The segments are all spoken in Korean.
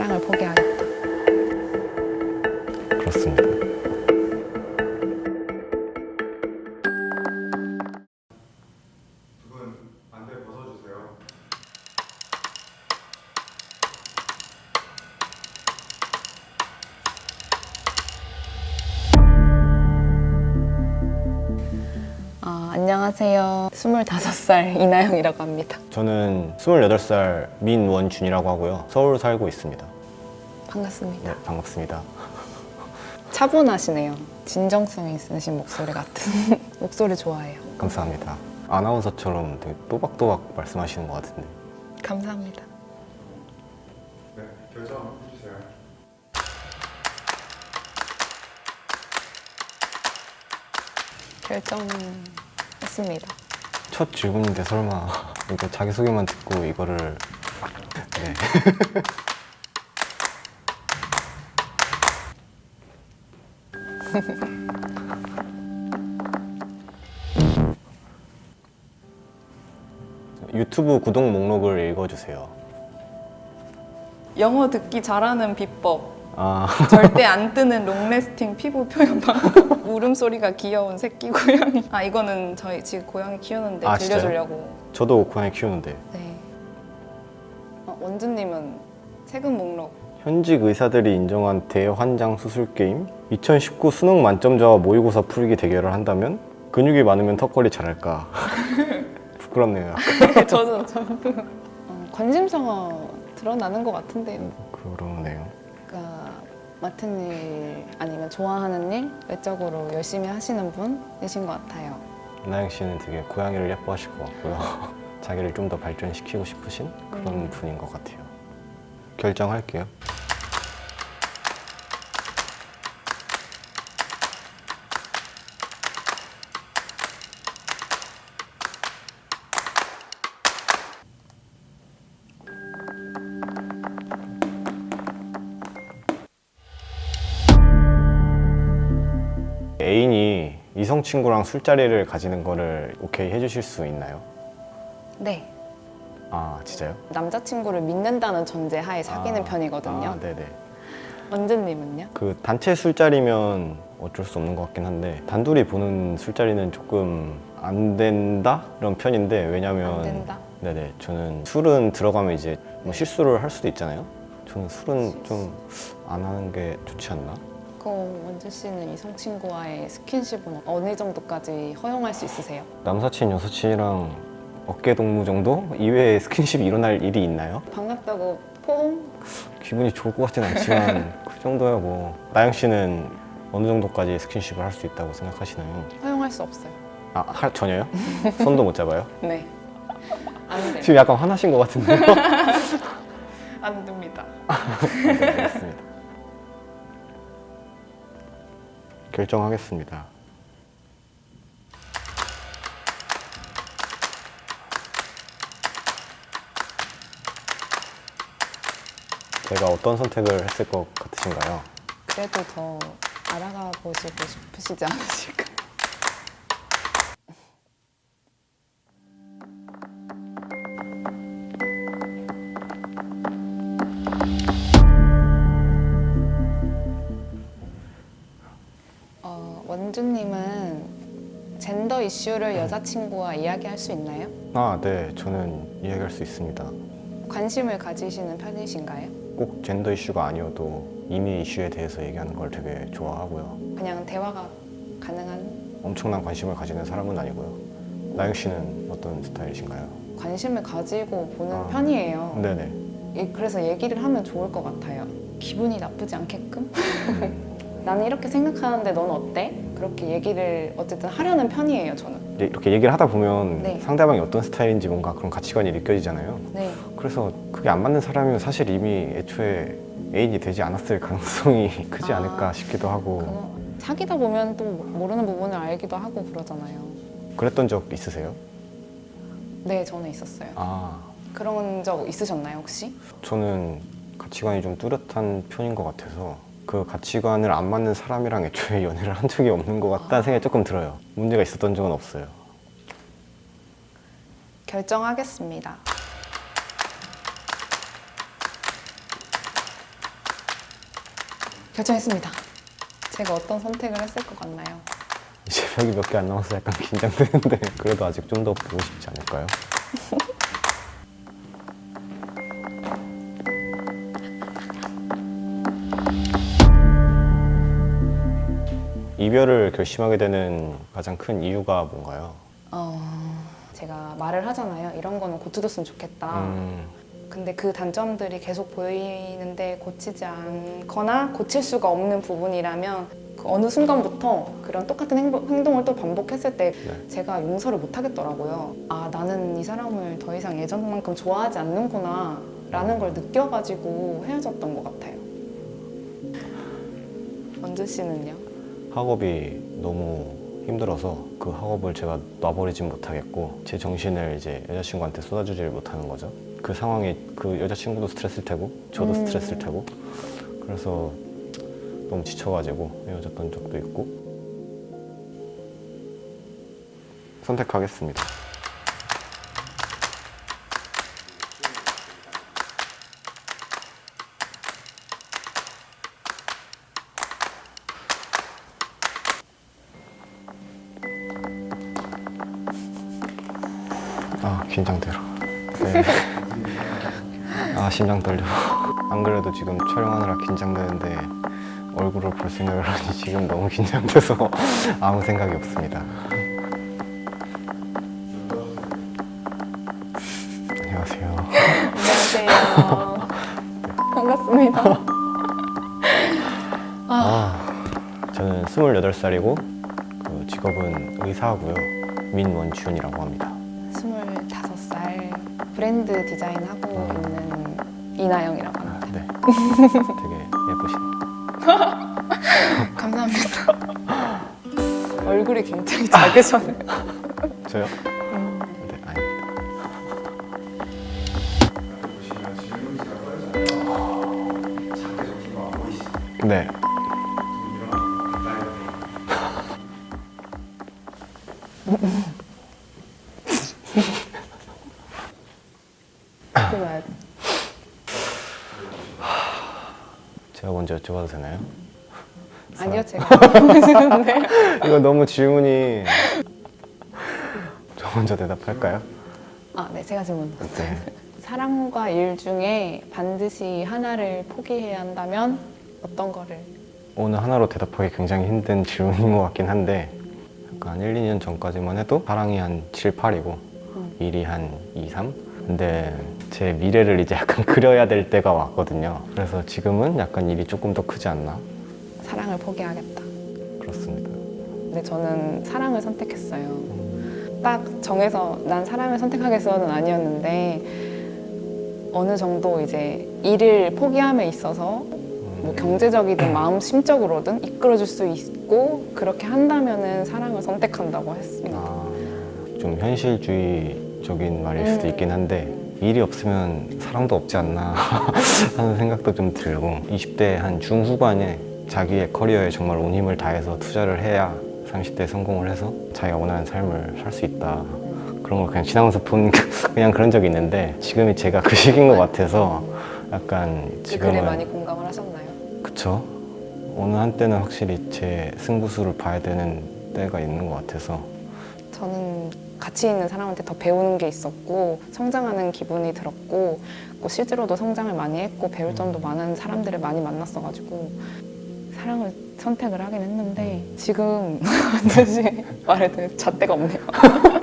사랑을 포기하겠다. 그렇습니다. 안녕하세요. 25살 이나영이라고 합니다. 저는 28살 민원준이라고 하고요. 서울 살고 있습니다. 반갑습니다. 네, 반갑습니다. 차분하시네요. 진정성 있으신 목소리 같은 목소리 좋아해요. 감사합니다. 아나운서처럼 되게 또박또박 말씀하시는 것 같은데. 감사합니다. 네, 결정 해주세요. 결정 했습니다. 첫 질문인데 설마 이거 자기소개만 듣고 이거를 네. 유튜브 구독 목록을 읽어주세요. 영어 듣기 잘하는 비법. 아, 절대 안 뜨는 롱래스팅 피부 표현 방법. 울음소리가 귀여운 새끼 고양이. 아 이거는 저희 지금 고양이 키우는데 아, 진짜요? 들려주려고. 저도 고양이 키우는데 네. 어, 원주님은 최근 목록. 현직 의사들이 인정한 대환장 수술 게임 2019 수능 만점자와 모의고사 풀기 대결을 한다면 근육이 많으면 턱걸이 잘할까 부끄럽네요 저도 저도. 어, 관심사가 드러나는 것 같은데요. 그러네요 그러니까 맡은 일 아니면 좋아하는 일 외적으로 열심히 하시는 분이신 것 같아요. 나영 씨는 되게 고양이를 예뻐하실 것 같고요 자기를 좀 더 발전시키고 싶으신 그런 음. 분인 것 같아요 결정할게요 이 이성 친구랑 술자리를 가지는 거를 오케이 해주실 수 있나요? 네. 아 진짜요? 남자친구를 믿는다는 전제 하에 사귀는 아, 편이거든요. 아, 네네. 원주님은요? 그 단체 술자리면 어쩔 수 없는 것 같긴 한데 단둘이 보는 술자리는 조금 안 된다 이런 편인데 왜냐면 안 된다. 네네 저는 술은 들어가면 이제 뭐 실수를 할 수도 있잖아요. 저는 술은 좀 안 하는 게 좋지 않나? 그럼 원주 씨는 이성 친구와의 스킨십은 어느 정도까지 허용할 수 있으세요? 남사친 여사친이랑 어깨 동무 정도 이외에 스킨십이 일어날 일이 있나요? 반갑다고 포옹? 기분이 좋을 것 같진 않지만 그 정도야 뭐 나영 씨는 어느 정도까지 스킨십을 할 수 있다고 생각하시나요? 허용할 수 없어요. 아 하- 전혀요? 손도 못 잡아요? 네. 지금 약간 화나신 것 같은데요? 안 됩니다. 네, 알겠습니다. 결정하겠습니다. 제가 어떤 선택을 했을 것 같으신가요? 그래도 더 알아가 보시고 싶으시지 않으실까? 원주님은 젠더 이슈를 여자친구와 이야기할 수 있나요? 아, 네. 저는 이야기할 수 있습니다. 관심을 가지시는 편이신가요? 꼭 젠더 이슈가 아니어도 이미 이슈에 대해서 얘기하는 걸 되게 좋아하고요. 그냥 대화가 가능한 엄청난 관심을 가지는 사람은 아니고요. 나영 씨는 어떤 스타일이신가요? 관심을 가지고 보는 아. 편이에요. 네네. 예, 그래서 얘기를 하면 좋을 것 같아요. 기분이 나쁘지 않게끔? 음, 나는 이렇게 생각하는데 넌 어때? 그렇게 얘기를 어쨌든 하려는 편이에요, 저는. 이제 이렇게 얘기를 하다 보면 네. 상대방이 어떤 스타일인지 뭔가 그런 가치관이 느껴지잖아요. 네. 그래서 그게 안 맞는 사람이면 사실 이미 애초에 애인이 되지 않았을 가능성이 크지 아. 않을까 싶기도 하고 사귀다 보면 또 모르는 부분을 알기도 하고 그러잖아요. 그랬던 적 있으세요? 네, 저는 있었어요. 아 그런 적 있으셨나요, 혹시? 저는 가치관이 좀 뚜렷한 편인 것 같아서 그 가치관을 안 맞는 사람이랑 애초에 연애를 한 적이 없는 것 같다는 생각이 조금 들어요. 문제가 있었던 적은 없어요. 결정하겠습니다. 결정했습니다. 제가 어떤 선택을 했을 것 같나요? 이제 벽이 몇 개 안 남아서 약간 긴장되는데 그래도 아직 좀 더 보고 싶지 않을까요? 이별을 결심하게 되는 가장 큰 이유가 뭔가요? 어, 제가 말을 하잖아요. 이런 거는 고쳐줬으면 좋겠다. 음, 근데 그 단점들이 계속 보이는데 고치지 않거나 고칠 수가 없는 부분이라면 그 어느 순간부터 그런 똑같은 행동을 또 반복했을 때 네. 제가 용서를 못 하겠더라고요. 아, 나는 이 사람을 더 이상 예전만큼 좋아하지 않는구나 라는 걸 느껴가지고 헤어졌던 것 같아요. 원주 씨는요? 학업이 너무 힘들어서 그 학업을 제가 놔버리진 못하겠고 제 정신을 이제 여자친구한테 쏟아주질 못하는 거죠. 그 상황이 그 여자친구도 스트레스일 테고 저도 음. 스트레스일 테고 그래서 너무 지쳐가지고 헤어졌던 적도 있고 선택하겠습니다. 아 긴장되라. 네. 아 심장 떨려. 안 그래도 지금 촬영하느라 긴장되는데 얼굴을 볼 생각을 하니 지금 너무 긴장돼서 아무 생각이 없습니다. 안녕하세요. 안녕하세요. 반갑습니다. 아, 저는 28살이고 그 직업은 의사고요. 민원준이라고 합니다. 25살 브랜드 디자인하고 있는 이나영이라고 합니다. 네. 되게 예쁘시네요. 감사합니다. 얼굴이 굉장히 작으셔네요. 저요? 네, 아닙니다. 네. 좀 일어나 가까이 오세요. 들어야 돼. 제가 먼저 여쭤봐도 되나요? 아니요, 제가. 이거 너무 질문이 저 먼저 대답할까요? 아, 네, 제가 질문. 네. 사랑과 일 중에 반드시 하나를 포기해야 한다면 어떤 거를? 오늘 하나로 대답하기 굉장히 힘든 질문인 것 같긴 한데 약간 1, 2년 전까지만 해도 사랑이 한 7, 8이고 음. 일이 한 2, 3? 근데 제 미래를 이제 약간 그려야 될 때가 왔거든요 그래서 지금은 약간 일이 조금 더 크지 않나? 사랑을 포기하겠다. 그렇습니다 근데 저는 사랑을 선택했어요. 딱 정해서 난 사랑을 선택하겠어는 아니었는데 어느 정도 이제 일을 포기함에 있어서 뭐 경제적이든 마음 심적으로든 이끌어줄 수 있고 그렇게 한다면은 사랑을 선택한다고 했습니다. 아, 좀 현실주의 적인 말일 수도 음. 있긴 한데 일이 없으면 사랑도 없지 않나 하는 생각도 좀 들고 20대 한 중후반에 자기의 커리어에 정말 온 힘을 다해서 투자를 해야 30대에 성공을 해서 자기가 원하는 삶을 살 수 있다 그런 걸 그냥 지나면서 본 그냥 그런 적이 있는데 지금이 제가 그 시기인 것 같아서 약간 그 지금은 많이 공감을 하셨나요? 그쵸 어느 한때는 확실히 제 승부수를 봐야 되는 때가 있는 것 같아서 저는 같이 있는 사람한테 더 배우는 게 있었고 성장하는 기분이 들었고 또 실제로도 성장을 많이 했고 배울 점도 많은 사람들을 많이 만났어가지고 사랑을 선택을 하긴 했는데 지금 완전히 말을 들 잣대가 없네요.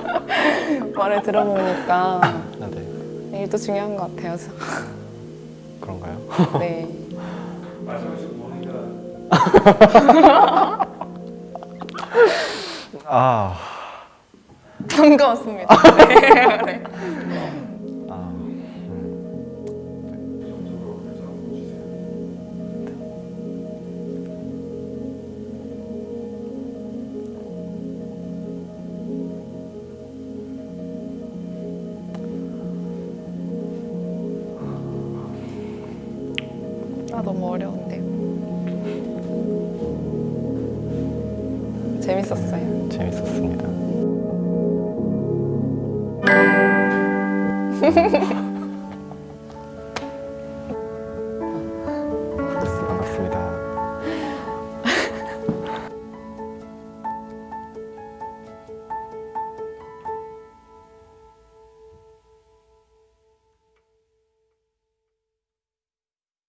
말을 들어보니까 아, 네 일도 중요한 것 같아요. 그런가요? 네. 말씀하신 뭐니까 아 반가웠습니다. 네. 네. 아, 주세요. 아 너무 어려운데요. 재밌었어요. Oh.